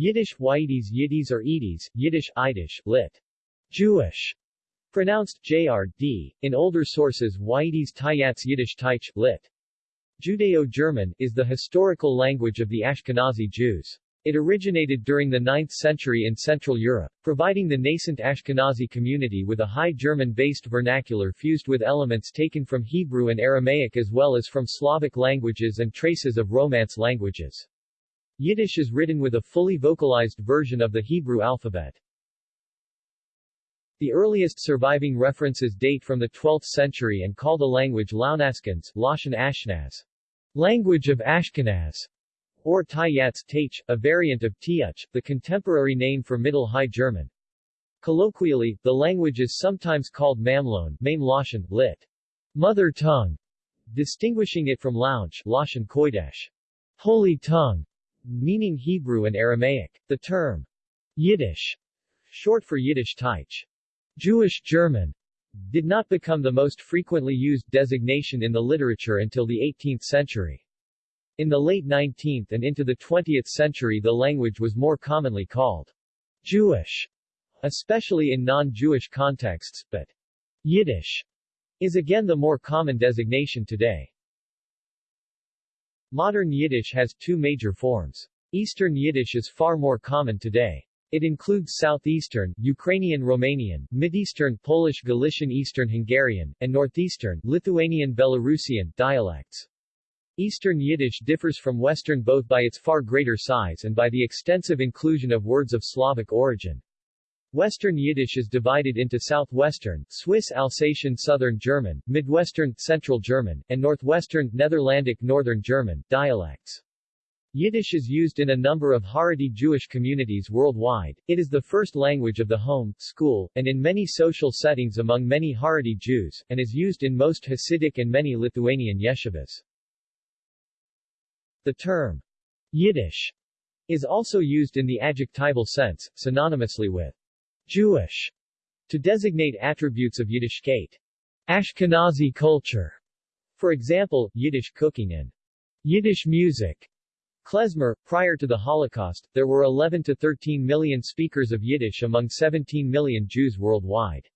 Yiddish Yiddies Yiddies or Edis, Yiddish Yiddish, lit. Jewish, pronounced JRD, in older sources Yiddies Tayats Yiddish Taich, lit. Judeo-German, is the historical language of the Ashkenazi Jews. It originated during the 9th century in Central Europe, providing the nascent Ashkenazi community with a high German-based vernacular fused with elements taken from Hebrew and Aramaic as well as from Slavic languages and traces of Romance languages. Yiddish is written with a fully vocalized version of the Hebrew alphabet. The earliest surviving references date from the 12th century and call the language Launaskans, Lashon Ashnaz, language of Ashkenaz, or Tayats Tach, a variant of Tiach, the contemporary name for Middle High German. Colloquially, the language is sometimes called Mamlon, Maim Lashon, lit. Mother tongue, distinguishing it from Lounge, Lashon Kodesh, Holy tongue, meaning Hebrew and Aramaic. The term Yiddish, short for Yiddish Teich, Jewish German, did not become the most frequently used designation in the literature until the 18th century. In the late 19th and into the 20th century the language was more commonly called Jewish, especially in non-Jewish contexts, but Yiddish is again the more common designation today. Modern Yiddish has two major forms. Eastern Yiddish is far more common today. It includes Southeastern, Ukrainian Romanian, Mideastern Polish Galician Eastern Hungarian, and Northeastern, Lithuanian Belarusian, dialects. Eastern Yiddish differs from Western both by its far greater size and by the extensive inclusion of words of Slavic origin. Western Yiddish is divided into Southwestern, Swiss Alsatian Southern German, Midwestern, Central German, and Northwestern, Netherlandic Northern German, dialects. Yiddish is used in a number of Haredi Jewish communities worldwide. It is the first language of the home, school, and in many social settings among many Haredi Jews, and is used in most Hasidic and many Lithuanian yeshivas. The term Yiddish is also used in the adjectival sense, synonymously with Jewish, to designate attributes of Yiddishkeit. Ashkenazi culture, for example, Yiddish cooking and Yiddish music. Klezmer, prior to the Holocaust, there were 11 to 13 million speakers of Yiddish among 17 million Jews worldwide.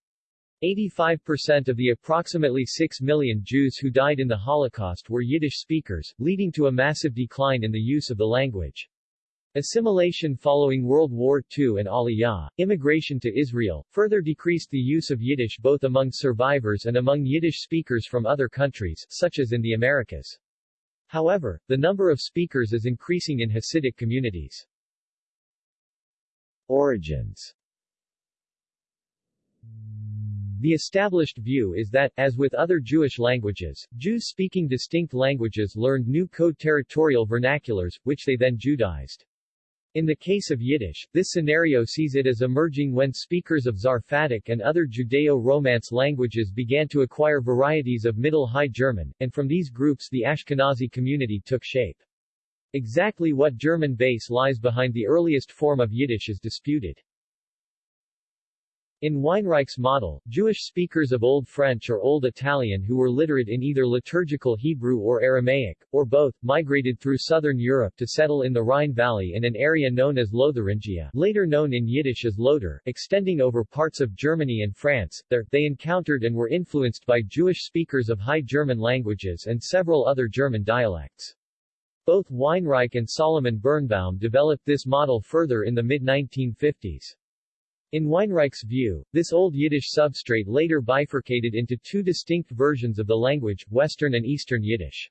85% of the approximately 6 million Jews who died in the Holocaust were Yiddish speakers, leading to a massive decline in the use of the language. Assimilation following World War II and Aliyah, immigration to Israel, further decreased the use of Yiddish both among survivors and among Yiddish speakers from other countries, such as in the Americas. However, the number of speakers is increasing in Hasidic communities. Origins the established view is that, as with other Jewish languages, Jews speaking distinct languages learned new co-territorial vernaculars, which they then Judaized. In the case of Yiddish, this scenario sees it as emerging when speakers of Zarfatic and other Judeo-Romance languages began to acquire varieties of Middle High German, and from these groups the Ashkenazi community took shape. Exactly what German base lies behind the earliest form of Yiddish is disputed. In Weinreich's model, Jewish speakers of Old French or Old Italian who were literate in either liturgical Hebrew or Aramaic, or both, migrated through southern Europe to settle in the Rhine Valley in an area known as Lotharingia later known in Yiddish as Lothar, extending over parts of Germany and France. There, they encountered and were influenced by Jewish speakers of High German languages and several other German dialects. Both Weinreich and Solomon Birnbaum developed this model further in the mid-1950s. In Weinreich's view, this Old Yiddish substrate later bifurcated into two distinct versions of the language, Western and Eastern Yiddish.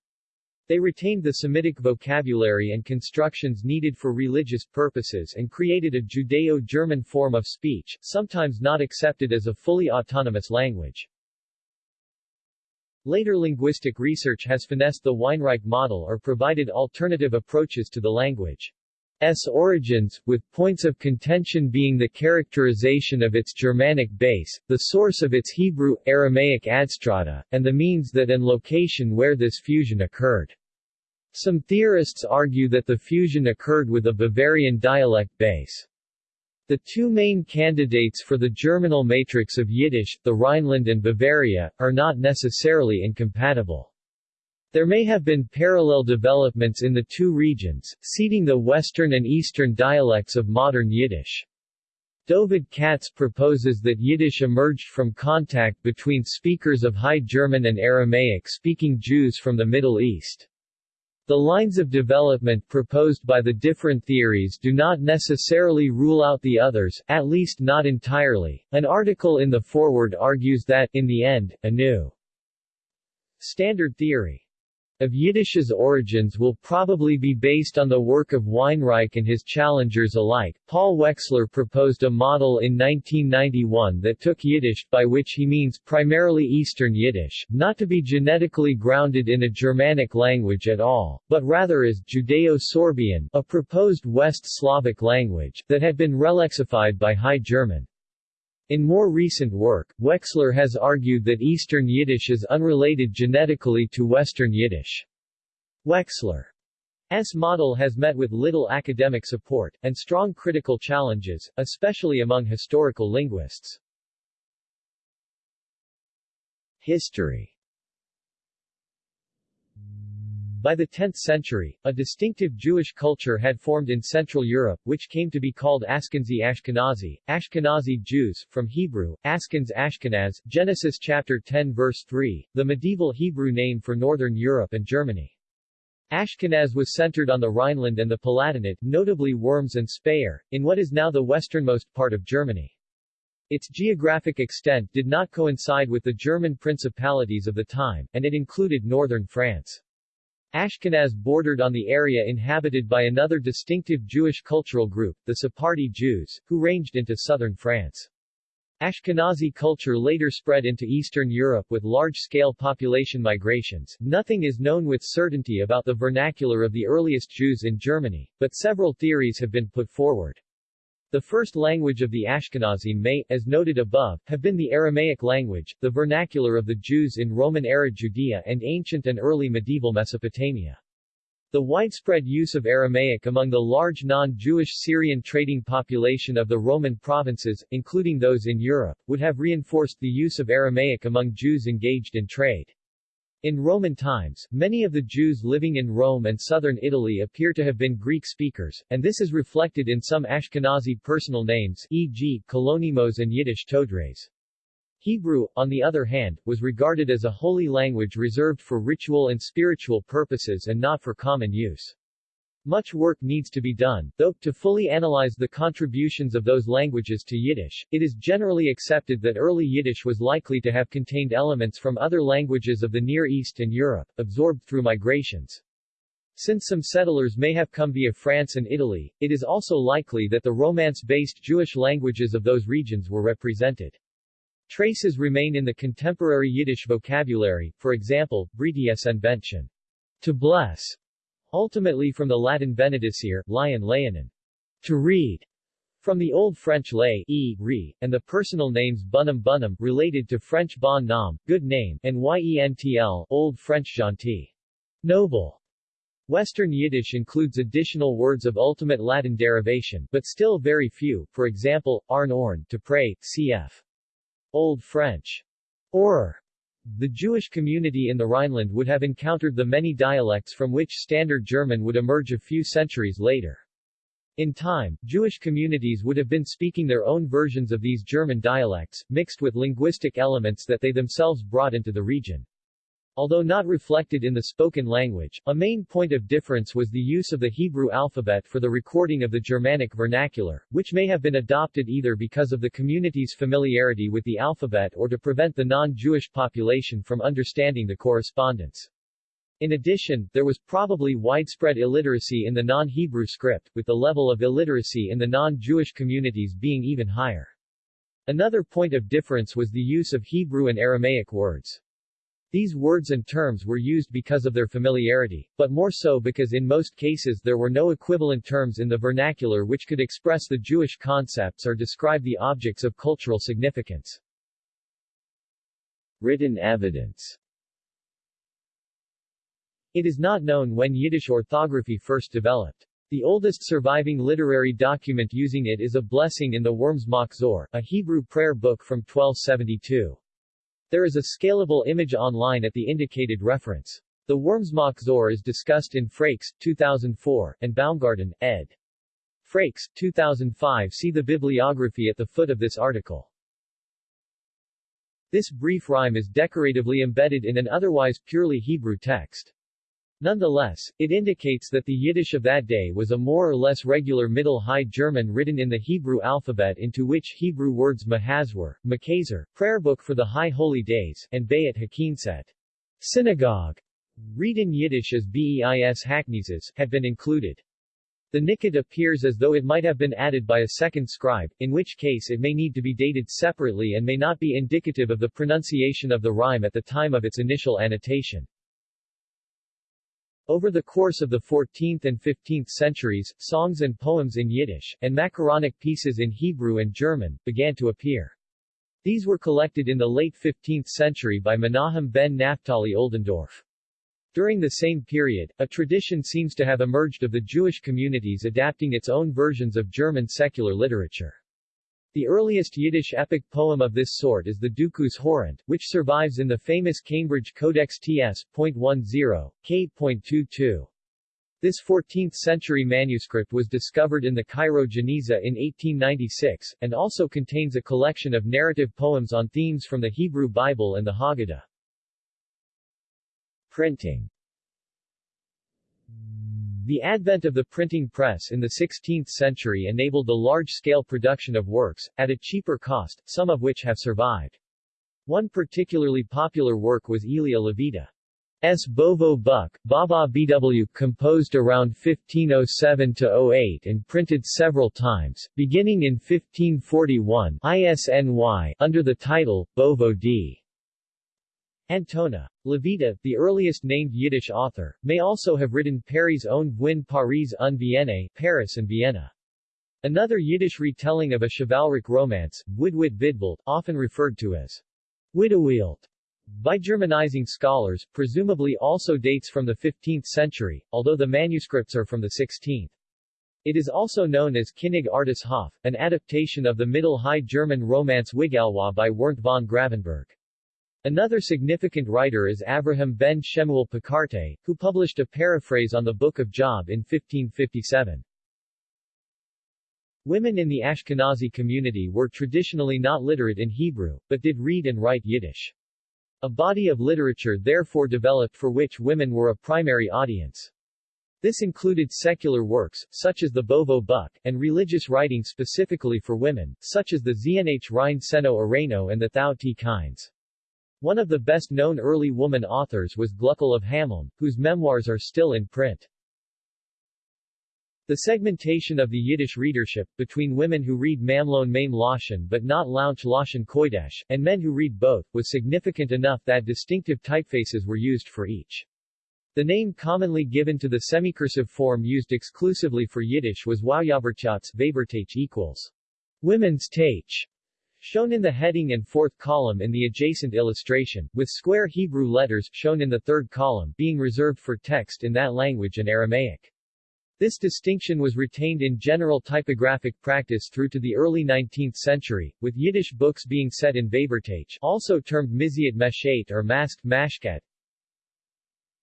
They retained the Semitic vocabulary and constructions needed for religious purposes and created a Judeo-German form of speech, sometimes not accepted as a fully autonomous language. Later linguistic research has finessed the Weinreich model or provided alternative approaches to the language. S origins, with points of contention being the characterization of its Germanic base, the source of its Hebrew, Aramaic adstrata, and the means that and location where this fusion occurred. Some theorists argue that the fusion occurred with a Bavarian dialect base. The two main candidates for the germinal matrix of Yiddish, the Rhineland and Bavaria, are not necessarily incompatible. There may have been parallel developments in the two regions, seeding the Western and Eastern dialects of modern Yiddish. Dovid Katz proposes that Yiddish emerged from contact between speakers of High German and Aramaic-speaking Jews from the Middle East. The lines of development proposed by the different theories do not necessarily rule out the others, at least not entirely. An article in the Forward argues that, in the end, a new standard theory of Yiddish's origins will probably be based on the work of Weinreich and his challengers alike. Paul Wexler proposed a model in 1991 that took Yiddish, by which he means primarily Eastern Yiddish, not to be genetically grounded in a Germanic language at all, but rather as Judeo-Sorbian, a proposed West Slavic language, that had been relexified by High German. In more recent work, Wexler has argued that Eastern Yiddish is unrelated genetically to Western Yiddish. Wexler's model has met with little academic support, and strong critical challenges, especially among historical linguists. History by the 10th century, a distinctive Jewish culture had formed in Central Europe, which came to be called Ashkenazi Ashkenazi, Ashkenazi Jews, from Hebrew, Askens Ashkenaz, Genesis chapter 10 verse 3, the medieval Hebrew name for Northern Europe and Germany. Ashkenaz was centered on the Rhineland and the Palatinate, notably Worms and Speyer, in what is now the westernmost part of Germany. Its geographic extent did not coincide with the German principalities of the time, and it included northern France. Ashkenaz bordered on the area inhabited by another distinctive Jewish cultural group, the Sephardi Jews, who ranged into southern France. Ashkenazi culture later spread into Eastern Europe with large-scale population migrations. Nothing is known with certainty about the vernacular of the earliest Jews in Germany, but several theories have been put forward. The first language of the Ashkenazim may, as noted above, have been the Aramaic language, the vernacular of the Jews in Roman-era Judea and ancient and early medieval Mesopotamia. The widespread use of Aramaic among the large non-Jewish Syrian trading population of the Roman provinces, including those in Europe, would have reinforced the use of Aramaic among Jews engaged in trade. In Roman times, many of the Jews living in Rome and southern Italy appear to have been Greek speakers, and this is reflected in some Ashkenazi personal names e.g., Kalonymos and Yiddish Todres. Hebrew, on the other hand, was regarded as a holy language reserved for ritual and spiritual purposes and not for common use. Much work needs to be done, though, to fully analyze the contributions of those languages to Yiddish. It is generally accepted that early Yiddish was likely to have contained elements from other languages of the Near East and Europe, absorbed through migrations. Since some settlers may have come via France and Italy, it is also likely that the Romance-based Jewish languages of those regions were represented. Traces remain in the contemporary Yiddish vocabulary, for example, Bentchen, to bless, Ultimately from the Latin benedicere, lion leonin, to read, from the Old French lay, e, re, and the personal names bunum bunum, related to French bon nom, good name, and yentl, Old French gentil, noble. Western Yiddish includes additional words of ultimate Latin derivation, but still very few, for example, arn orn, to pray, cf. Old French, or the Jewish community in the Rhineland would have encountered the many dialects from which Standard German would emerge a few centuries later. In time, Jewish communities would have been speaking their own versions of these German dialects, mixed with linguistic elements that they themselves brought into the region. Although not reflected in the spoken language, a main point of difference was the use of the Hebrew alphabet for the recording of the Germanic vernacular, which may have been adopted either because of the community's familiarity with the alphabet or to prevent the non-Jewish population from understanding the correspondence. In addition, there was probably widespread illiteracy in the non-Hebrew script, with the level of illiteracy in the non-Jewish communities being even higher. Another point of difference was the use of Hebrew and Aramaic words. These words and terms were used because of their familiarity, but more so because in most cases there were no equivalent terms in the vernacular which could express the Jewish concepts or describe the objects of cultural significance. Written evidence It is not known when Yiddish orthography first developed. The oldest surviving literary document using it is a blessing in the Worms Machzor, a Hebrew prayer book from 1272. There is a scalable image online at the indicated reference. The Wormsmachzor is discussed in Frakes, 2004, and Baumgarten, ed. Frakes, 2005 See the bibliography at the foot of this article. This brief rhyme is decoratively embedded in an otherwise purely Hebrew text. Nonetheless, it indicates that the Yiddish of that day was a more or less regular Middle High German written in the Hebrew alphabet into which Hebrew words Mahazwar, Makazer, prayer book for the High Holy Days, and Bayat Hakinset, synagogue, read in Yiddish as Beis Hakneses, had been included. The nikkot appears as though it might have been added by a second scribe, in which case it may need to be dated separately and may not be indicative of the pronunciation of the rhyme at the time of its initial annotation. Over the course of the 14th and 15th centuries, songs and poems in Yiddish, and macaronic pieces in Hebrew and German, began to appear. These were collected in the late 15th century by Menahem ben Naphtali Oldendorf. During the same period, a tradition seems to have emerged of the Jewish communities adapting its own versions of German secular literature. The earliest Yiddish epic poem of this sort is the Dukus Horant, which survives in the famous Cambridge Codex Ts.10, K.22. This 14th-century manuscript was discovered in the Cairo Geniza in 1896, and also contains a collection of narrative poems on themes from the Hebrew Bible and the Haggadah. Printing The advent of the printing press in the 16th century enabled the large-scale production of works, at a cheaper cost, some of which have survived. One particularly popular work was Elia Levita. S. Bovo Buck, Baba BW, composed around 1507-08 and printed several times, beginning in 1541 ISNY, under the title, Bovo D. Antona. Levita, the earliest named Yiddish author, may also have written Paris own Vwin Paris un Vienne, Paris and Vienna. Another Yiddish retelling of a chivalric romance, Widwit Vidwelt, often referred to as Widowield, by Germanizing scholars, presumably also dates from the 15th century, although the manuscripts are from the 16th. It is also known as Kinig Artis Hof, an adaptation of the Middle High German romance Wigalwa by Werndt von Gravenberg. Another significant writer is Avraham ben Shemuel Picarte, who published a paraphrase on the Book of Job in 1557. Women in the Ashkenazi community were traditionally not literate in Hebrew, but did read and write Yiddish. A body of literature therefore developed for which women were a primary audience. This included secular works, such as the Bovo Buck, and religious writing specifically for women, such as the Znh Rein Seno Areno and the Thou T. Kynes. One of the best-known early woman authors was Gluckel of Hameln, whose memoirs are still in print. The segmentation of the Yiddish readership, between women who read Mamlon Mame Lashon but not Launch Lashon Kodesh, and men who read both, was significant enough that distinctive typefaces were used for each. The name commonly given to the semicursive form used exclusively for Yiddish was Waujabertjats equals women's Tach, shown in the heading and fourth column in the adjacent illustration, with square Hebrew letters, shown in the third column, being reserved for text in that language and Aramaic. This distinction was retained in general typographic practice through to the early 19th century, with Yiddish books being set in Wabertage also termed Miziat Meshet or masked mashkat,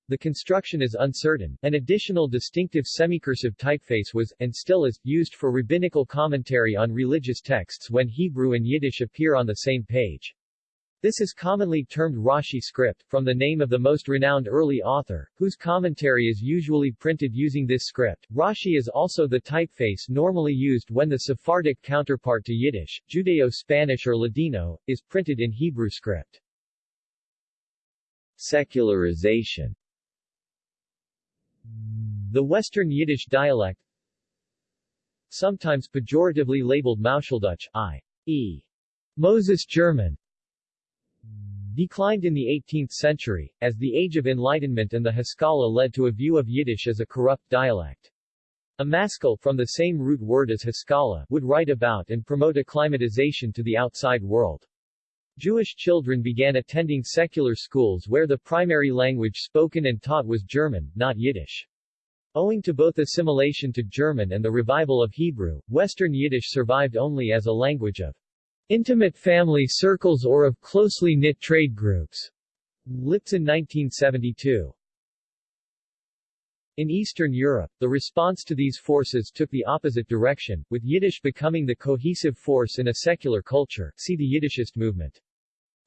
the construction is uncertain. An additional distinctive semicursive typeface was, and still is, used for rabbinical commentary on religious texts when Hebrew and Yiddish appear on the same page. This is commonly termed Rashi script, from the name of the most renowned early author, whose commentary is usually printed using this script. Rashi is also the typeface normally used when the Sephardic counterpart to Yiddish, Judeo-Spanish or Ladino, is printed in Hebrew script. Secularization the Western Yiddish dialect sometimes pejoratively labeled Mauscheldeutsch, i.e. Moses German, declined in the 18th century, as the Age of Enlightenment and the Haskalah led to a view of Yiddish as a corrupt dialect. A maskil, from the same root word as Haskalah, would write about and promote acclimatization to the outside world. Jewish children began attending secular schools where the primary language spoken and taught was German, not Yiddish. Owing to both assimilation to German and the revival of Hebrew, Western Yiddish survived only as a language of intimate family circles or of closely knit trade groups. Liptzin 1972. In Eastern Europe, the response to these forces took the opposite direction, with Yiddish becoming the cohesive force in a secular culture see the Yiddishist movement.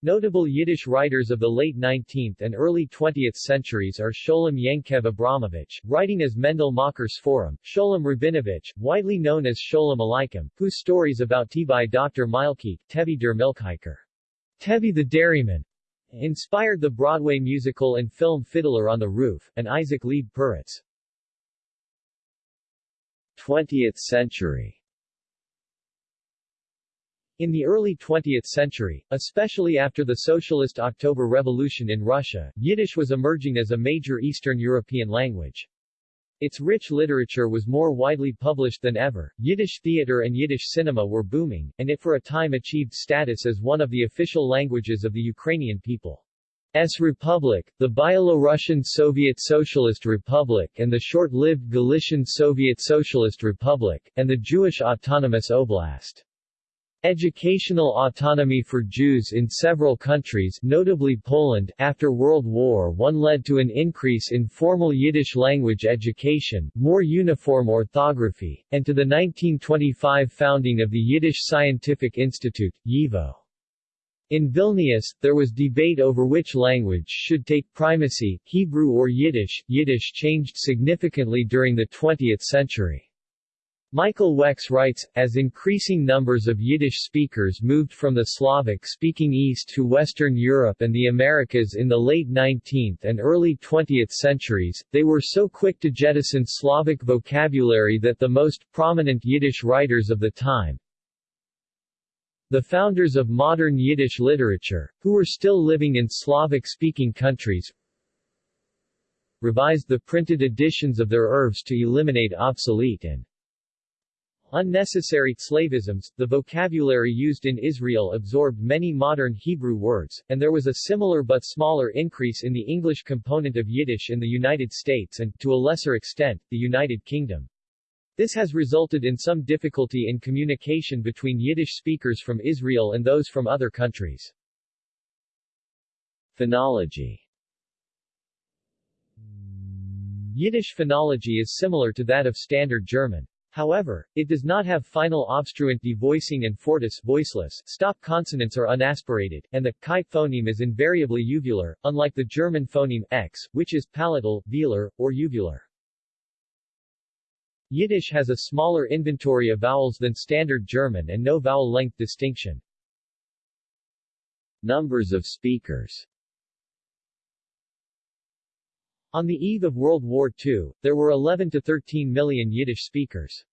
Notable Yiddish writers of the late 19th and early 20th centuries are Sholem Yankev Abramovich, writing as Mendel Mocher Sforim, Sholem Rabinovich, widely known as Sholem Aleichem, whose stories about Tevye Dr. Milke, Tevye der Milkhiker, Tevye the Dairyman, Inspired the Broadway musical and film Fiddler on the Roof, and Isaac Leib Peretz. 20th century in the early 20th century, especially after the Socialist October Revolution in Russia, Yiddish was emerging as a major Eastern European language. Its rich literature was more widely published than ever, Yiddish theater and Yiddish cinema were booming, and it for a time achieved status as one of the official languages of the Ukrainian people. S. Republic, the Byelorussian Soviet Socialist Republic and the short-lived Galician Soviet Socialist Republic, and the Jewish Autonomous Oblast. Educational autonomy for Jews in several countries notably Poland after World War I led to an increase in formal Yiddish language education, more uniform orthography, and to the 1925 founding of the Yiddish Scientific Institute, YIVO. In Vilnius, there was debate over which language should take primacy, Hebrew or Yiddish. Yiddish changed significantly during the 20th century. Michael Wex writes, as increasing numbers of Yiddish speakers moved from the Slavic-speaking East to Western Europe and the Americas in the late 19th and early 20th centuries, they were so quick to jettison Slavic vocabulary that the most prominent Yiddish writers of the time, the founders of modern Yiddish literature, who were still living in Slavic-speaking countries, revised the printed editions of their oeuvres to eliminate obsolete and Unnecessary slavisms, the vocabulary used in Israel absorbed many modern Hebrew words, and there was a similar but smaller increase in the English component of Yiddish in the United States and, to a lesser extent, the United Kingdom. This has resulted in some difficulty in communication between Yiddish speakers from Israel and those from other countries. Phonology Yiddish phonology is similar to that of Standard German. However, it does not have final obstruent devoicing and fortis voiceless, stop consonants are unaspirated, and the chi phoneme is invariably uvular, unlike the German phoneme x, which is palatal, velar, or uvular. Yiddish has a smaller inventory of vowels than Standard German and no vowel length distinction. Numbers of speakers on the eve of World War II, there were 11 to 13 million Yiddish speakers.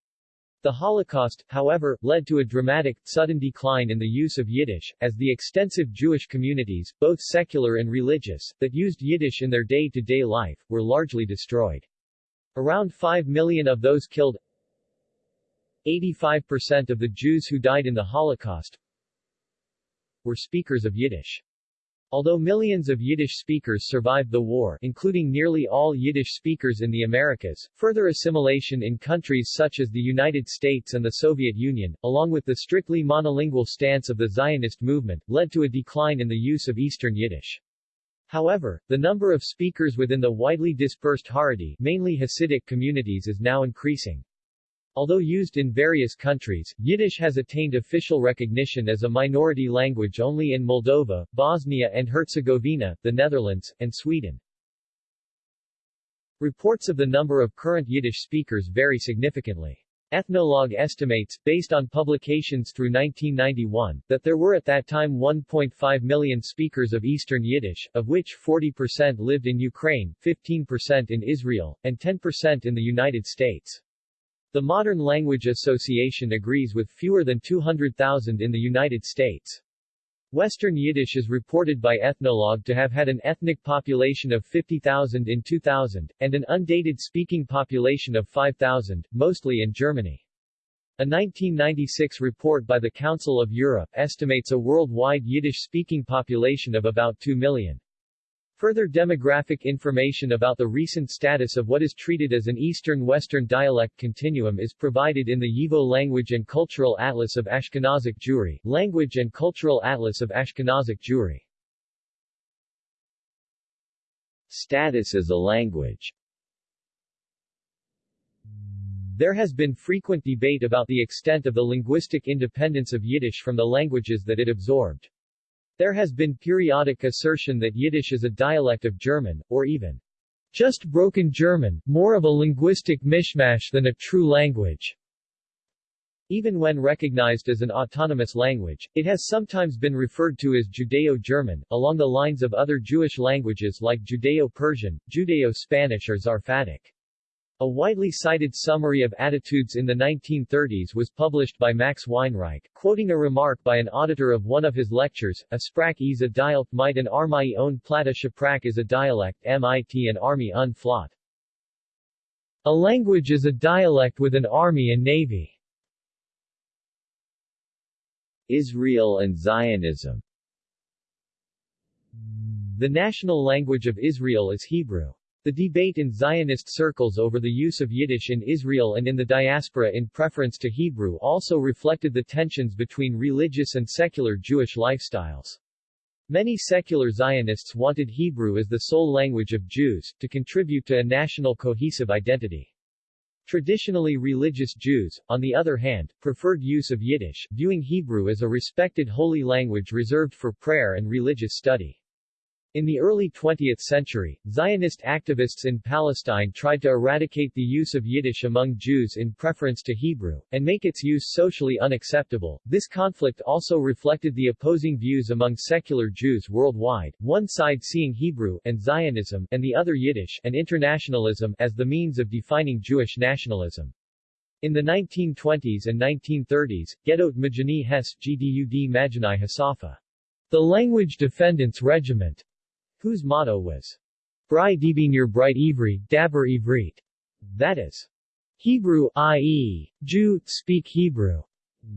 The Holocaust, however, led to a dramatic, sudden decline in the use of Yiddish, as the extensive Jewish communities, both secular and religious, that used Yiddish in their day-to-day -day life, were largely destroyed. Around 5 million of those killed 85% of the Jews who died in the Holocaust were speakers of Yiddish. Although millions of Yiddish speakers survived the war including nearly all Yiddish speakers in the Americas, further assimilation in countries such as the United States and the Soviet Union, along with the strictly monolingual stance of the Zionist movement, led to a decline in the use of Eastern Yiddish. However, the number of speakers within the widely dispersed Haredi mainly Hasidic communities is now increasing. Although used in various countries, Yiddish has attained official recognition as a minority language only in Moldova, Bosnia and Herzegovina, the Netherlands, and Sweden. Reports of the number of current Yiddish speakers vary significantly. Ethnologue estimates, based on publications through 1991, that there were at that time 1.5 million speakers of Eastern Yiddish, of which 40% lived in Ukraine, 15% in Israel, and 10% in the United States. The Modern Language Association agrees with fewer than 200,000 in the United States. Western Yiddish is reported by Ethnologue to have had an ethnic population of 50,000 in 2000, and an undated speaking population of 5,000, mostly in Germany. A 1996 report by the Council of Europe estimates a worldwide Yiddish-speaking population of about 2 million. Further demographic information about the recent status of what is treated as an Eastern-Western dialect continuum is provided in the YIVO Language and Cultural Atlas of Ashkenazic Jewry, Language and Cultural Atlas of Ashkenazic Jewry. Status as a language There has been frequent debate about the extent of the linguistic independence of Yiddish from the languages that it absorbed. There has been periodic assertion that Yiddish is a dialect of German, or even just broken German, more of a linguistic mishmash than a true language. Even when recognized as an autonomous language, it has sometimes been referred to as Judeo-German, along the lines of other Jewish languages like Judeo-Persian, Judeo-Spanish or Zarfatic. A widely cited summary of attitudes in the 1930s was published by Max Weinreich, quoting a remark by an auditor of one of his lectures, a sprach is a dialect might an army own plata shaprach is a dialect mit an army un flot. A language is a dialect with an army and navy. Israel and Zionism The national language of Israel is Hebrew. The debate in Zionist circles over the use of Yiddish in Israel and in the diaspora in preference to Hebrew also reflected the tensions between religious and secular Jewish lifestyles. Many secular Zionists wanted Hebrew as the sole language of Jews, to contribute to a national cohesive identity. Traditionally religious Jews, on the other hand, preferred use of Yiddish, viewing Hebrew as a respected holy language reserved for prayer and religious study. In the early 20th century, Zionist activists in Palestine tried to eradicate the use of Yiddish among Jews in preference to Hebrew, and make its use socially unacceptable. This conflict also reflected the opposing views among secular Jews worldwide, one side seeing Hebrew and Zionism, and the other Yiddish and internationalism as the means of defining Jewish nationalism. In the 1920s and 1930s, Gedot Majani Hes Gdud Majani Hasafa, the Language Defendants Regiment, whose motto was Bri Debinir Bright Ivri, Daber Ivrit, that is, Hebrew, i.e., Jew, speak Hebrew,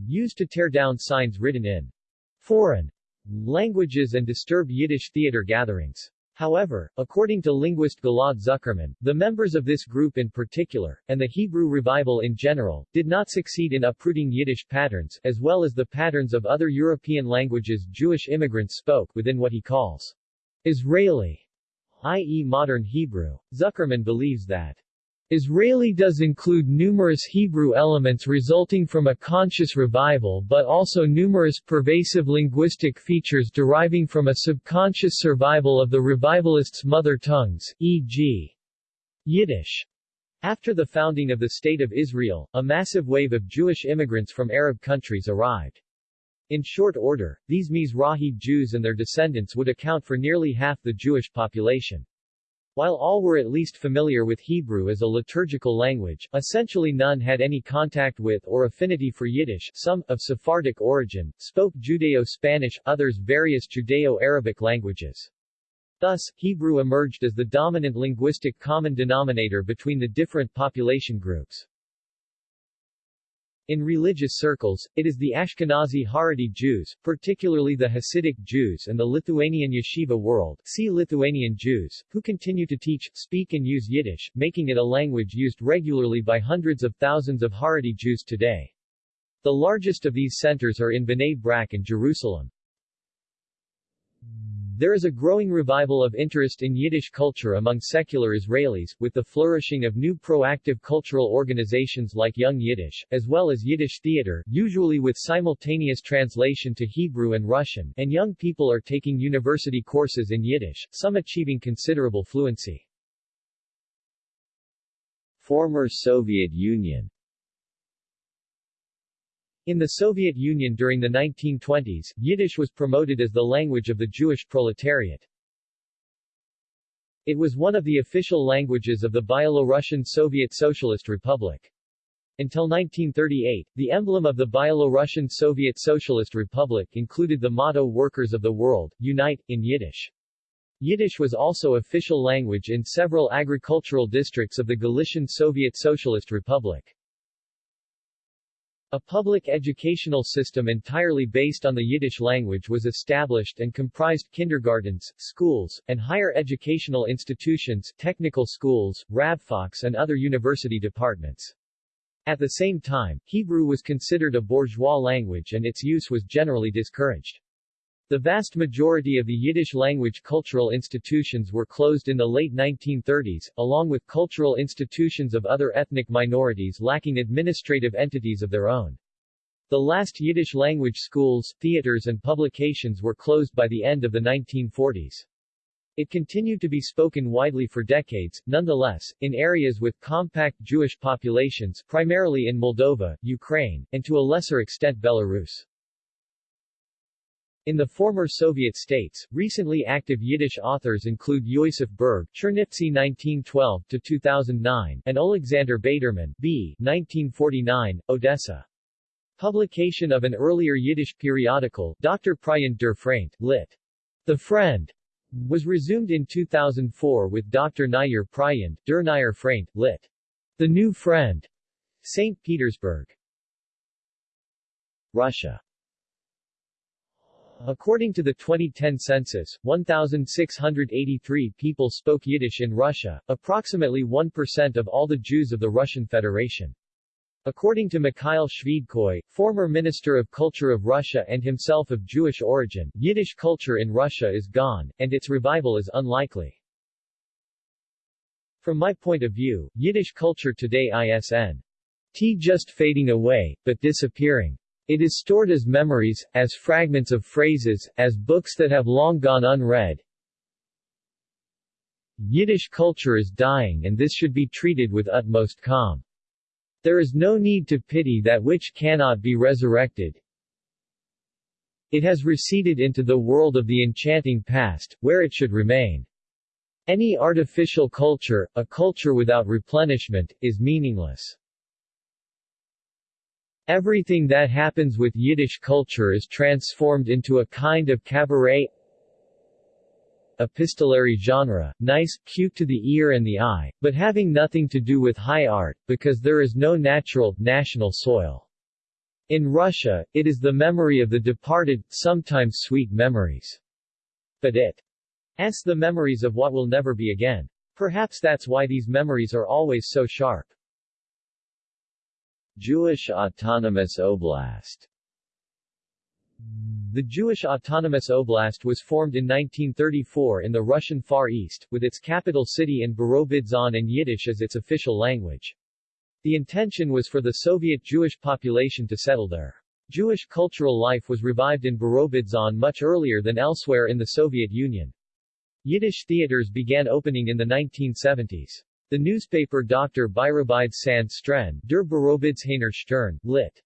used to tear down signs written in foreign languages and disturb Yiddish theater gatherings. However, according to linguist Gilad Zuckermann, the members of this group in particular, and the Hebrew revival in general, did not succeed in uprooting Yiddish patterns, as well as the patterns of other European languages Jewish immigrants spoke, within what he calls Israeli, i.e. modern Hebrew. Zuckermann believes that Israeli does include numerous Hebrew elements resulting from a conscious revival but also numerous pervasive linguistic features deriving from a subconscious survival of the revivalists' mother tongues, e.g. Yiddish. After the founding of the State of Israel, a massive wave of Jewish immigrants from Arab countries arrived. In short order, these Mizrahi Jews and their descendants would account for nearly half the Jewish population. While all were at least familiar with Hebrew as a liturgical language, essentially none had any contact with or affinity for Yiddish some, of Sephardic origin, spoke Judeo-Spanish, others various Judeo-Arabic languages. Thus, Hebrew emerged as the dominant linguistic common denominator between the different population groups. In religious circles, it is the Ashkenazi Haredi Jews, particularly the Hasidic Jews and the Lithuanian yeshiva world see Lithuanian Jews, who continue to teach, speak and use Yiddish, making it a language used regularly by hundreds of thousands of Haredi Jews today. The largest of these centers are in Bnei Brak and Jerusalem. There is a growing revival of interest in Yiddish culture among secular Israelis, with the flourishing of new proactive cultural organizations like Young Yiddish, as well as Yiddish theater, usually with simultaneous translation to Hebrew and Russian, and young people are taking university courses in Yiddish, some achieving considerable fluency. Former Soviet Union in the Soviet Union during the 1920s, Yiddish was promoted as the language of the Jewish proletariat. It was one of the official languages of the Byelorussian Soviet Socialist Republic. Until 1938, the emblem of the Byelorussian Soviet Socialist Republic included the motto Workers of the World, Unite, in Yiddish. Yiddish was also official language in several agricultural districts of the Galician Soviet Socialist Republic. A public educational system entirely based on the Yiddish language was established and comprised kindergartens, schools, and higher educational institutions, technical schools, rabfaks and other university departments. At the same time, Hebrew was considered a bourgeois language and its use was generally discouraged. The vast majority of the Yiddish-language cultural institutions were closed in the late 1930s, along with cultural institutions of other ethnic minorities lacking administrative entities of their own. The last Yiddish-language schools, theaters and publications were closed by the end of the 1940s. It continued to be spoken widely for decades, nonetheless, in areas with compact Jewish populations primarily in Moldova, Ukraine, and to a lesser extent Belarus. In the former Soviet states, recently active Yiddish authors include Yosef Berg Chernivtsi 1912-2009 and Alexander Baderman B. 1949, Odessa. Publication of an earlier Yiddish periodical, Dr. Pryan der Freund, lit. The Friend, was resumed in 2004 with Dr. Nair Pryan, Der Nair Freund, lit. The New Friend, St. Petersburg. Russia According to the 2010 census, 1,683 people spoke Yiddish in Russia, approximately 1% of all the Jews of the Russian Federation. According to Mikhail Shvydkoy, former Minister of Culture of Russia and himself of Jewish origin, Yiddish culture in Russia is gone, and its revival is unlikely. From my point of view, Yiddish culture today isn't just fading away, but disappearing. It is stored as memories, as fragments of phrases, as books that have long gone unread. Yiddish culture is dying and this should be treated with utmost calm. There is no need to pity that which cannot be resurrected. It has receded into the world of the enchanting past, where it should remain. Any artificial culture, a culture without replenishment, is meaningless. Everything that happens with Yiddish culture is transformed into a kind of cabaret epistolary genre, nice, cute to the ear and the eye, but having nothing to do with high art, because there is no natural, national soil. In Russia, it is the memory of the departed, sometimes sweet memories. But it it's the memories of what will never be again. Perhaps that's why these memories are always so sharp. Jewish Autonomous Oblast The Jewish Autonomous Oblast was formed in 1934 in the Russian Far East, with its capital city in Birobidzhan and Yiddish as its official language. The intention was for the Soviet Jewish population to settle there. Jewish cultural life was revived in Birobidzhan much earlier than elsewhere in the Soviet Union. Yiddish theaters began opening in the 1970s. The newspaper Dr. Byrobide Sand Stren, Der Birobidzhaner Stern, lit.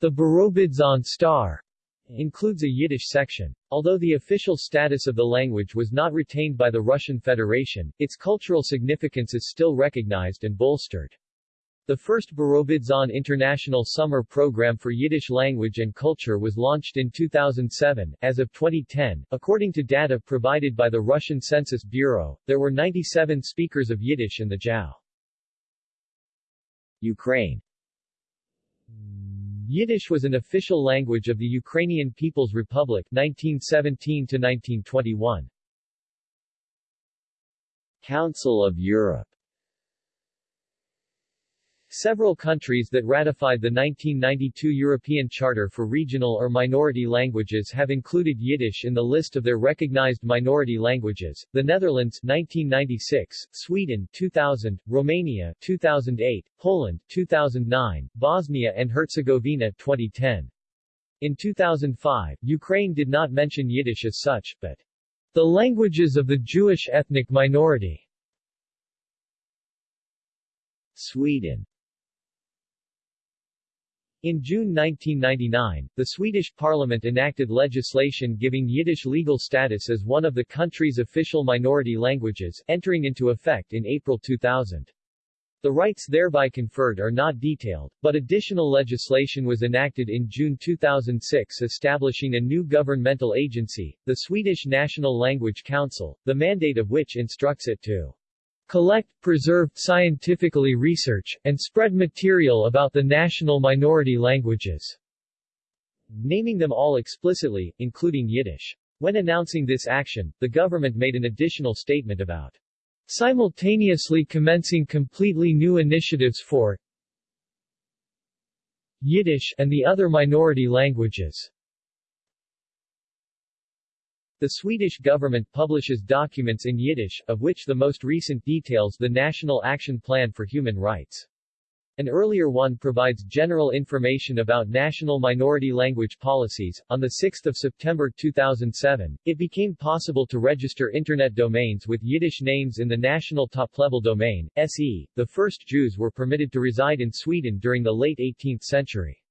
The Birobidzhan Star, includes a Yiddish section. Although the official status of the language was not retained by the Russian Federation, its cultural significance is still recognized and bolstered. The first Birobidzhan International Summer Program for Yiddish Language and Culture was launched in 2007. As of 2010, according to data provided by the Russian Census Bureau, there were 97 speakers of Yiddish in the JAO. Ukraine Yiddish was an official language of the Ukrainian People's Republic 1917 to 1921. Council of Europe Several countries that ratified the 1992 European Charter for Regional or Minority Languages have included Yiddish in the list of their recognized minority languages. The Netherlands 1996, Sweden 2000, Romania 2008, Poland 2009, Bosnia and Herzegovina 2010. In 2005, Ukraine did not mention Yiddish as such, but the languages of the Jewish ethnic minority. Sweden in June 1999, the Swedish parliament enacted legislation giving Yiddish legal status as one of the country's official minority languages, entering into effect in April 2000. The rights thereby conferred are not detailed, but additional legislation was enacted in June 2006 establishing a new governmental agency, the Swedish National Language Council, the mandate of which instructs it to collect, preserve, scientifically research, and spread material about the national minority languages, naming them all explicitly, including Yiddish. When announcing this action, the government made an additional statement about simultaneously commencing completely new initiatives for Yiddish and the other minority languages. The Swedish government publishes documents in Yiddish, of which the most recent details the National Action Plan for Human Rights. An earlier one provides general information about national minority language policies. On 6 September 2007, it became possible to register Internet domains with Yiddish names in the national top-level domain, SE. The first Jews were permitted to reside in Sweden during the late 18th century.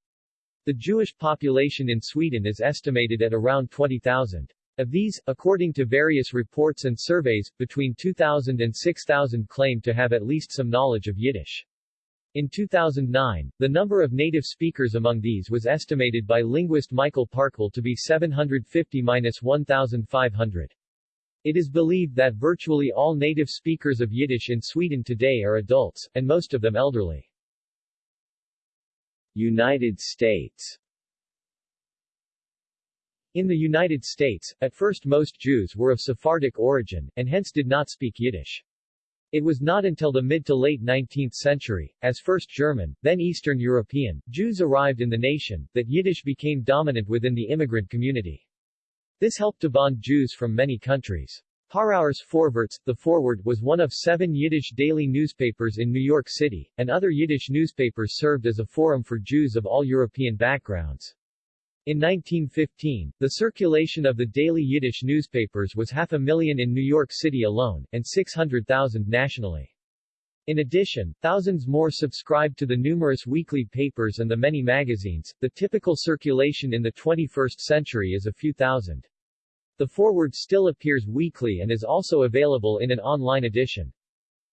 The Jewish population in Sweden is estimated at around 20,000. Of these, according to various reports and surveys, between 2,000 and 6,000 claim to have at least some knowledge of Yiddish. In 2009, the number of native speakers among these was estimated by linguist Mikael Parkvall to be 750-1,500. It is believed that virtually all native speakers of Yiddish in Sweden today are adults, and most of them elderly. United States In the United States, at first most Jews were of Sephardic origin, and hence did not speak Yiddish. It was not until the mid to late 19th century, as first German, then Eastern European, Jews arrived in the nation, that Yiddish became dominant within the immigrant community. This helped to bond Jews from many countries. Harauer's Vorwärts, the Forward, was one of seven Yiddish daily newspapers in New York City, and other Yiddish newspapers served as a forum for Jews of all European backgrounds. In 1915, the circulation of the daily Yiddish newspapers was half a million in New York City alone, and 600,000 nationally. In addition, thousands more subscribed to the numerous weekly papers and the many magazines. The typical circulation in the 21st century is a few thousand. The Forward still appears weekly and is also available in an online edition.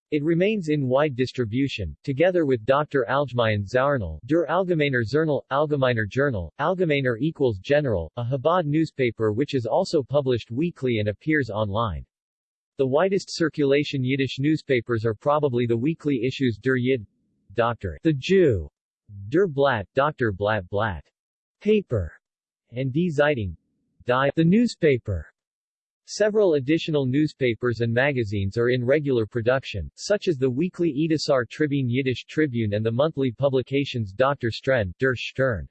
It remains in wide distribution, together with Dr. Allgemein Zauernal, Der Allgemeiner Zernal, Allgemeiner Journal, Allgemeiner equals General, a Chabad newspaper which is also published weekly and appears online. The widest circulation Yiddish newspapers are probably the weekly issues Der Yid, Dr. The Jew, Der Blatt, Dr. Blatt Blatt, Paper, and Die Zeitung, Die, the newspaper. Several additional newspapers and magazines are in regular production, such as the weekly Edisar Tribune Yiddish Tribune and the monthly publications Dr. Stern, Der Stern,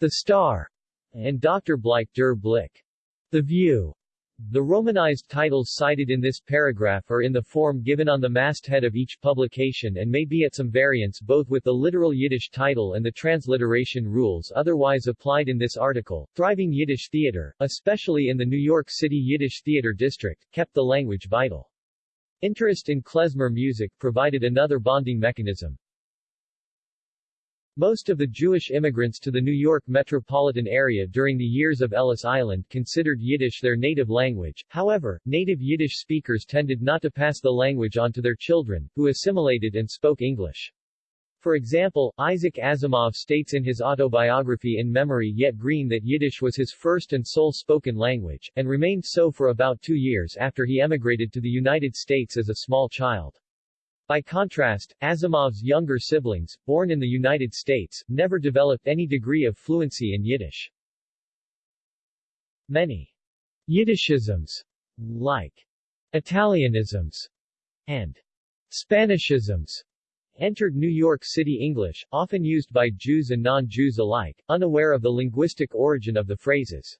The Star, and Dr. Bleich Der Blick, The View. The romanized titles cited in this paragraph are in the form given on the masthead of each publication and may be at some variance both with the literal Yiddish title and the transliteration rules otherwise applied in this article. Thriving Yiddish theater, especially in the New York City Yiddish Theater District, kept the language vital. Interest in klezmer music provided another bonding mechanism. Most of the Jewish immigrants to the New York metropolitan area during the years of Ellis Island considered Yiddish their native language, however, native Yiddish speakers tended not to pass the language on to their children, who assimilated and spoke English. For example, Isaac Asimov states in his autobiography In Memory Yet Green that Yiddish was his first and sole spoken language, and remained so for about two years after he emigrated to the United States as a small child. By contrast, Asimov's younger siblings, born in the United States, never developed any degree of fluency in Yiddish. Many Yiddishisms, like Italianisms and Spanishisms, entered New York City English, often used by Jews and non-Jews alike, unaware of the linguistic origin of the phrases.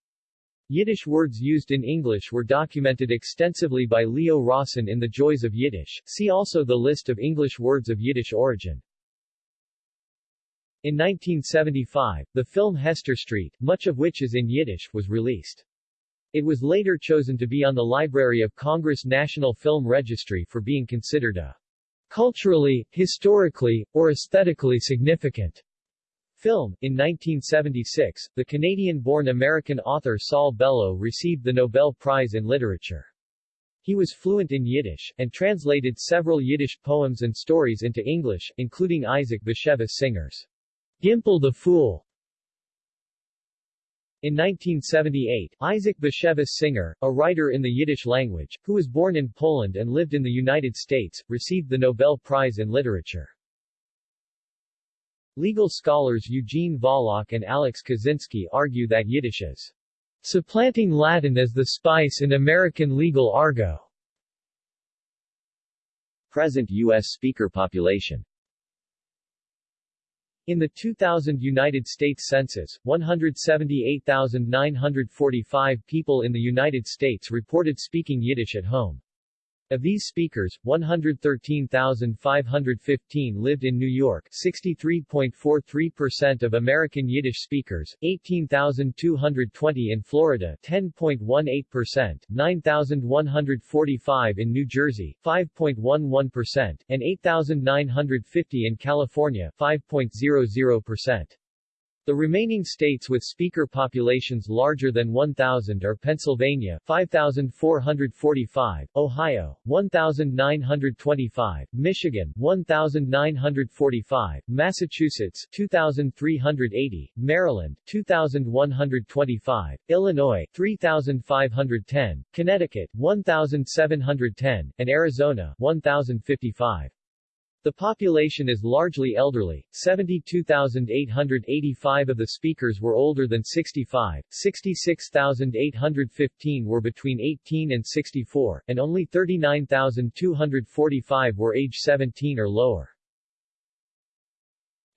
Yiddish words used in English were documented extensively by Leo Rosten in The Joys of Yiddish. See also the list of English words of Yiddish origin. In 1975, the film Hester Street, much of which is in Yiddish, was released. It was later chosen to be on the Library of Congress National Film Registry for being considered a culturally, historically, or aesthetically significant Film. In 1976, the Canadian-born American author Saul Bellow received the Nobel Prize in Literature. He was fluent in Yiddish, and translated several Yiddish poems and stories into English, including Isaac Bashevis Singer's Gimpel the Fool. In 1978, Isaac Bashevis Singer, a writer in the Yiddish language, who was born in Poland and lived in the United States, received the Nobel Prize in Literature. Legal scholars Eugene Volokh and Alex Kozinski argue that Yiddish is supplanting Latin as the spice in American legal argot. Present U.S. speaker population In the 2000 United States Census, 178,945 people in the United States reported speaking Yiddish at home. Of these speakers, 113,515 lived in New York 63.43% of American Yiddish speakers, 18,220 in Florida 10.18%, 9,145 in New Jersey 5.11%, and 8,950 in California 5.00%. The remaining states with speaker populations larger than 1,000 are Pennsylvania 5,445, Ohio 1,925, Michigan 1,945, Massachusetts 2,380, Maryland 2,125, Illinois 3,510, Connecticut 1,710, and Arizona 1,055. The population is largely elderly, 72,885 of the speakers were older than 65, 66,815 were between 18 and 64, and only 39,245 were age 17 or lower.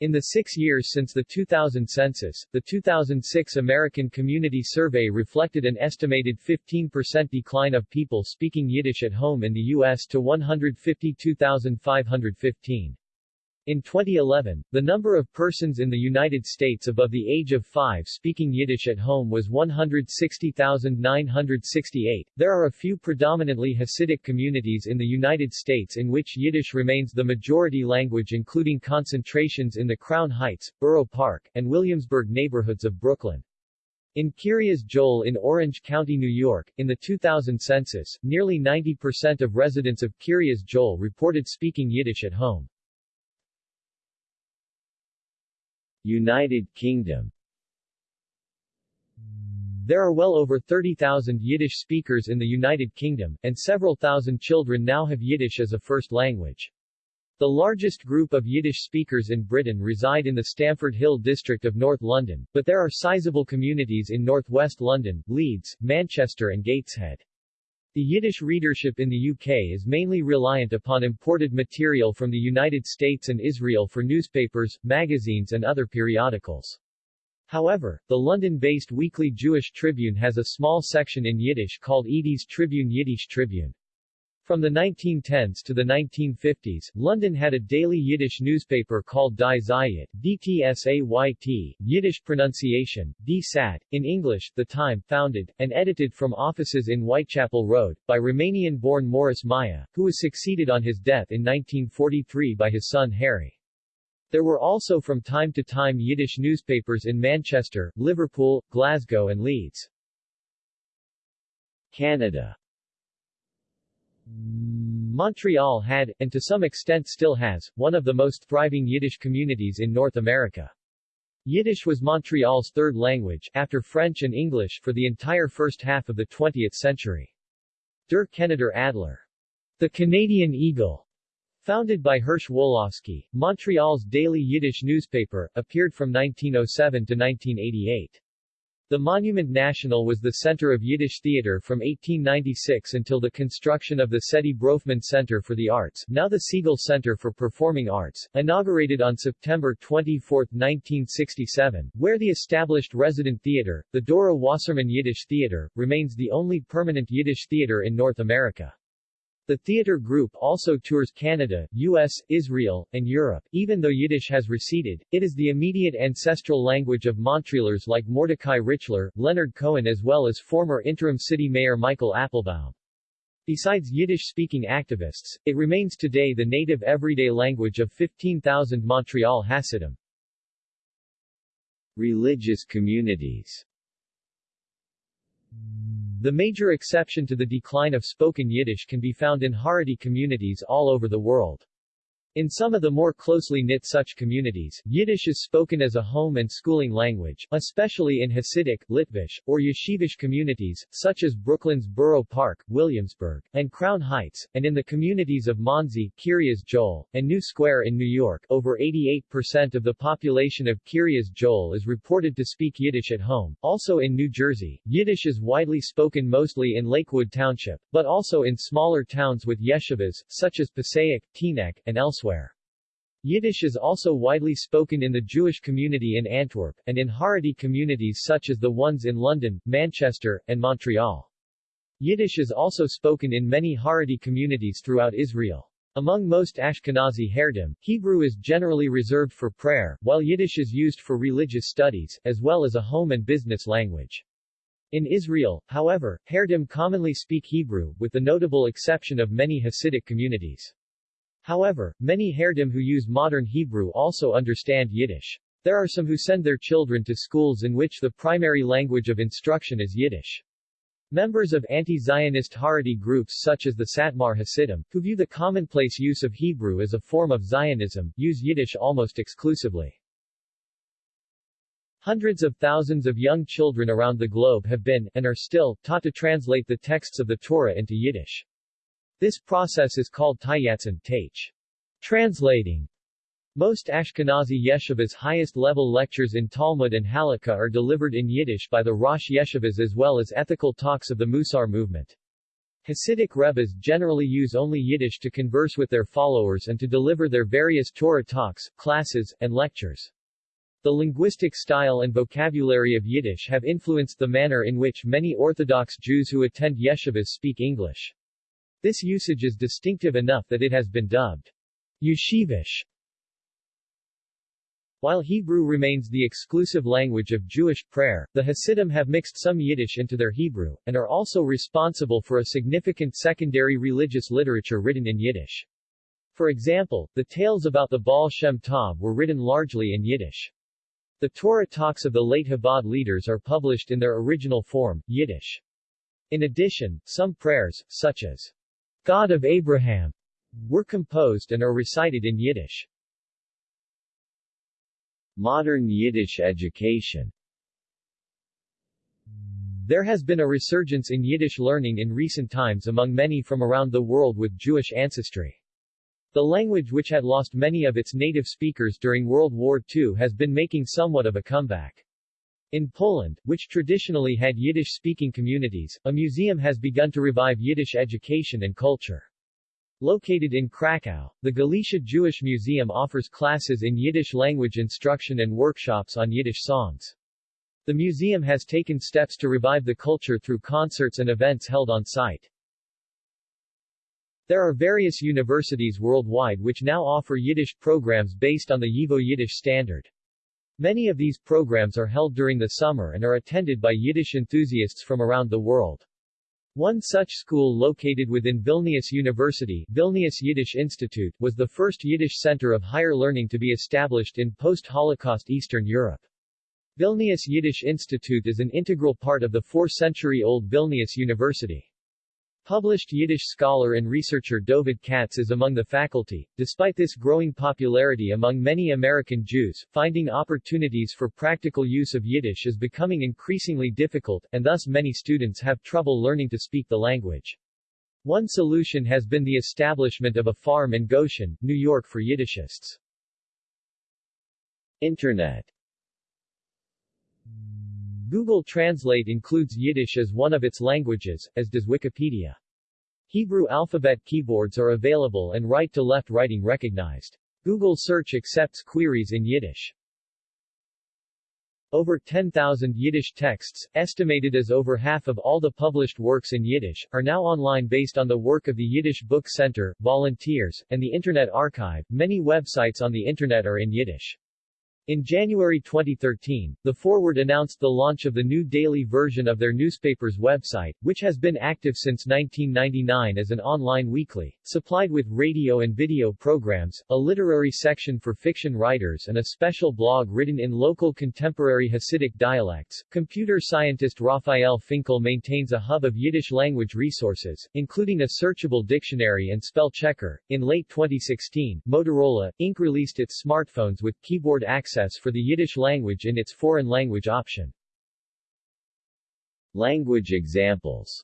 In the six years since the 2000 census, the 2006 American Community Survey reflected an estimated 15% decline of people speaking Yiddish at home in the U.S. to 152,515. In 2011, the number of persons in the United States above the age of 5 speaking Yiddish at home was 160,968. There are a few predominantly Hasidic communities in the United States in which Yiddish remains the majority language including concentrations in the Crown Heights, Borough Park, and Williamsburg neighborhoods of Brooklyn. In Kiryas Joel in Orange County, New York, in the 2000 census, nearly 90% of residents of Kiryas Joel reported speaking Yiddish at home. United Kingdom There are well over 30,000 Yiddish speakers in the United Kingdom, and several thousand children now have Yiddish as a first language. The largest group of Yiddish speakers in Britain reside in the Stamford Hill district of North London, but there are sizable communities in northwest London, Leeds, Manchester and Gateshead. The Yiddish readership in the UK is mainly reliant upon imported material from the United States and Israel for newspapers, magazines and other periodicals. However, the London-based weekly Jewish Tribune has a small section in Yiddish called Edie's Tribune Yiddish Tribune. From the 1910s to the 1950s, London had a daily Yiddish newspaper called Die Zayit, DTSAYT, Yiddish pronunciation, D-Sat, in English, The Time, founded, and edited from offices in Whitechapel Road, by Romanian-born Morris Myer, who was succeeded on his death in 1943 by his son Harry. There were also from time to time Yiddish newspapers in Manchester, Liverpool, Glasgow and Leeds. Canada Montreal had, and to some extent still has, one of the most thriving Yiddish communities in North America. Yiddish was Montreal's third language, after French and English, for the entire first half of the 20th century. Der Keneder Adler. The Canadian Eagle. Founded by Hirsch Wolofsky, Montreal's daily Yiddish newspaper, appeared from 1907 to 1988. The Monument National was the center of Yiddish theater from 1896 until the construction of the Saidye Bronfman Center for the Arts, now the Segal Center for Performing Arts, inaugurated on September 24, 1967, where the established resident theater, the Dora Wasserman Yiddish Theater, remains the only permanent Yiddish theater in North America. The theater group also tours Canada, US, Israel, and Europe. Even though Yiddish has receded, it is the immediate ancestral language of Montrealers like Mordecai Richler, Leonard Cohen as well as former interim city mayor Michael Applebaum. Besides Yiddish-speaking activists, it remains today the native everyday language of 15,000 Montreal Hasidim. Religious communities the major exception to the decline of spoken Yiddish can be found in Haredi communities all over the world. In some of the more closely knit such communities, Yiddish is spoken as a home and schooling language, especially in Hasidic, Litvish, or Yeshivish communities, such as Brooklyn's Borough Park, Williamsburg, and Crown Heights, and in the communities of Monsey, Kiryas Joel, and New Square in New York. Over 88% of the population of Kiryas Joel is reported to speak Yiddish at home. Also in New Jersey, Yiddish is widely spoken mostly in Lakewood Township, but also in smaller towns with yeshivas, such as Passaic, Teaneck, and elsewhere elsewhere. Yiddish is also widely spoken in the Jewish community in Antwerp, and in Haredi communities such as the ones in London, Manchester, and Montreal. Yiddish is also spoken in many Haredi communities throughout Israel. Among most Ashkenazi Haredim, Hebrew is generally reserved for prayer, while Yiddish is used for religious studies, as well as a home and business language. In Israel, however, Haredim commonly speak Hebrew, with the notable exception of many Hasidic communities. However, many Haredim who use modern Hebrew also understand Yiddish. There are some who send their children to schools in which the primary language of instruction is Yiddish. Members of anti-Zionist Haredi groups such as the Satmar Hasidim, who view the commonplace use of Hebrew as a form of Zionism, use Yiddish almost exclusively. Hundreds of thousands of young children around the globe have been, and are still, taught to translate the texts of the Torah into Yiddish. This process is called tayatzin teich. Translating. Most Ashkenazi yeshivas highest-level lectures in Talmud and Halakha are delivered in Yiddish by the Rosh Yeshivas as well as ethical talks of the Musar movement. Hasidic Rebbes generally use only Yiddish to converse with their followers and to deliver their various Torah talks, classes, and lectures. The linguistic style and vocabulary of Yiddish have influenced the manner in which many Orthodox Jews who attend yeshivas speak English. This usage is distinctive enough that it has been dubbed yeshivish. While Hebrew remains the exclusive language of Jewish prayer, the Hasidim have mixed some Yiddish into their Hebrew, and are also responsible for a significant secondary religious literature written in Yiddish. For example, the tales about the Baal Shem Tov were written largely in Yiddish. The Torah talks of the late Chabad leaders are published in their original form, Yiddish. In addition, some prayers, such as God of Abraham, were composed and are recited in Yiddish. Modern Yiddish education There has been a resurgence in Yiddish learning in recent times among many from around the world with Jewish ancestry. The language which had lost many of its native speakers during World War II has been making somewhat of a comeback. In Poland, which traditionally had Yiddish-speaking communities, a museum has begun to revive Yiddish education and culture. Located in Krakow, the Galicia Jewish Museum offers classes in Yiddish language instruction and workshops on Yiddish songs. The museum has taken steps to revive the culture through concerts and events held on site. There are various universities worldwide which now offer Yiddish programs based on the YIVO Yiddish standard. Many of these programs are held during the summer and are attended by Yiddish enthusiasts from around the world. One such school located within Vilnius University, Vilnius Yiddish Institute, was the first Yiddish center of higher learning to be established in post-Holocaust Eastern Europe. Vilnius Yiddish Institute is an integral part of the four-century-old Vilnius University. Published Yiddish scholar and researcher Dovid Katz is among the faculty. Despite this growing popularity among many American Jews, finding opportunities for practical use of Yiddish is becoming increasingly difficult, and thus many students have trouble learning to speak the language. One solution has been the establishment of a farm in Goshen, New York for Yiddishists. Internet Google Translate includes Yiddish as one of its languages, as does Wikipedia. Hebrew alphabet keyboards are available and right-to-left writing recognized. Google Search accepts queries in Yiddish. Over 10,000 Yiddish texts, estimated as over half of all the published works in Yiddish, are now online based on the work of the Yiddish Book Center, volunteers, and the Internet Archive. Many websites on the Internet are in Yiddish. In January 2013, The Forward announced the launch of the new daily version of their newspaper's website, which has been active since 1999 as an online weekly, supplied with radio and video programs, a literary section for fiction writers and a special blog written in local contemporary Hasidic dialects. Computer scientist Raphael Finkel maintains a hub of Yiddish language resources, including a searchable dictionary and spell checker. In late 2016, Motorola, Inc. released its smartphones with keyboard access for the Yiddish language in its foreign language option. Language examples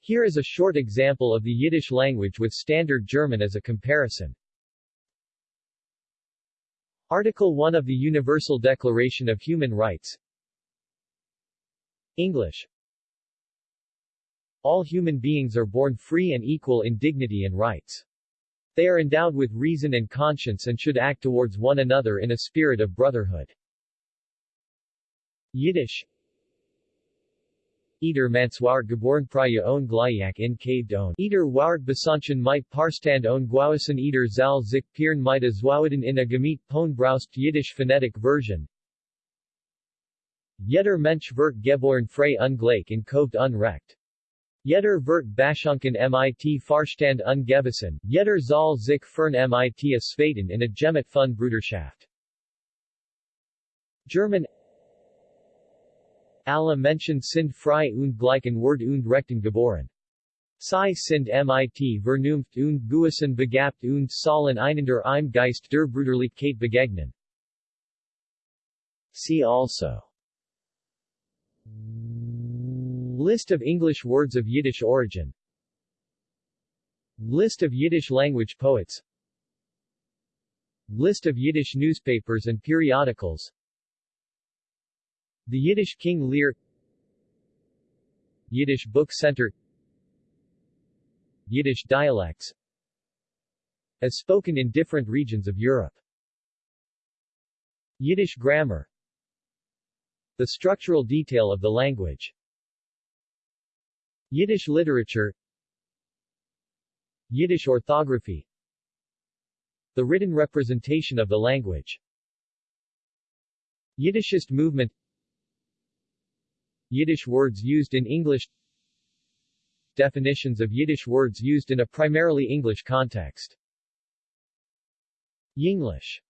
Here is a short example of the Yiddish language with Standard German as a comparison. Article 1 of the Universal Declaration of Human Rights English All human beings are born free and equal in dignity and rights. They are endowed with reason and conscience and should act towards one another in a spirit of brotherhood. Yiddish Eder Manswar geboren Praya on Glayak in Caved on Eder Ward Besanchen mit Parstand on Gwawasan Eder Zal Zik Piern mit Azwawaden in a Gemit Pon Braust Yiddish phonetic version Jeder Mensch wird geboren frei ungleich in Coved unrecht. Jeder wird Bashunken mit Farstand ungewissen, jeder Zal sich fern mit a Svaten in a Gemet von Bruderschaft. German Alle Menschen sind frei und gleichen Wort und Rechten geboren. Sie sind mit Vernunft und Gewissen begabt und sollen einander im Geist der Brüderlichkeit begegnen. See also List of English words of Yiddish origin. List of Yiddish language poets. List of Yiddish newspapers and periodicals. The Yiddish King Lear. Yiddish Book Center. Yiddish dialects. As spoken in different regions of Europe. Yiddish grammar. The structural detail of the language Yiddish literature Yiddish orthography The written representation of the language Yiddishist movement Yiddish words used in English Definitions of Yiddish words used in a primarily English context Yinglish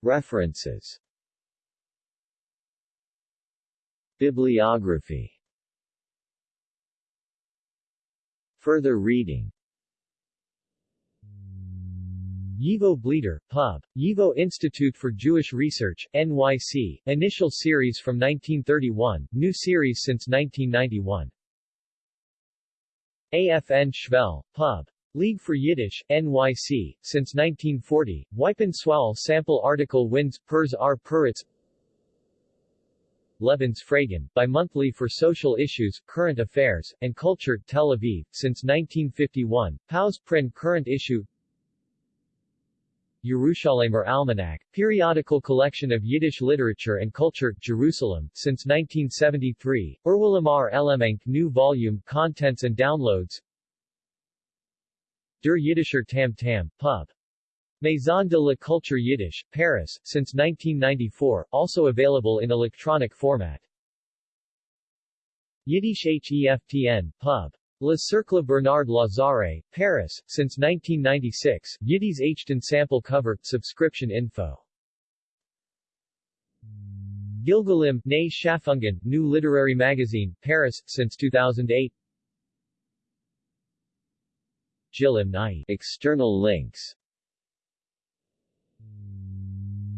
References Bibliography Further reading YIVO Bleter, Pub. YIVO Institute for Jewish Research, NYC, initial series from 1931, new series since 1991. AFN Schvel, Pub. League for Yiddish, NYC, since 1940, Wipen Swal sample article wins Pers R. Puritz Lebens Fragen, bi-monthly for social issues, current affairs, and culture, Tel Aviv, since 1951, Paus Prin current issue Yerushalaymer Almanac, periodical collection of Yiddish literature and culture, Jerusalem, since 1973, Urwalamar Elemenk new volume, contents and downloads Der Yiddischer Tam Tam, Pub. Maison de la Culture Yiddish, Paris, since 1994, also available in electronic format. Yiddish HEFTN, Pub. Le Cercle Bernard Lazare, Paris, since 1996, Yiddies Achton sample cover, subscription info. Gilgalim, Ne Schafungen, New Literary Magazine, Paris, since 2008 Jilim Night. External links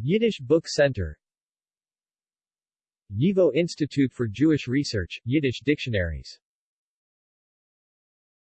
Yiddish Book Center. YIVO Institute for Jewish Research, Yiddish Dictionaries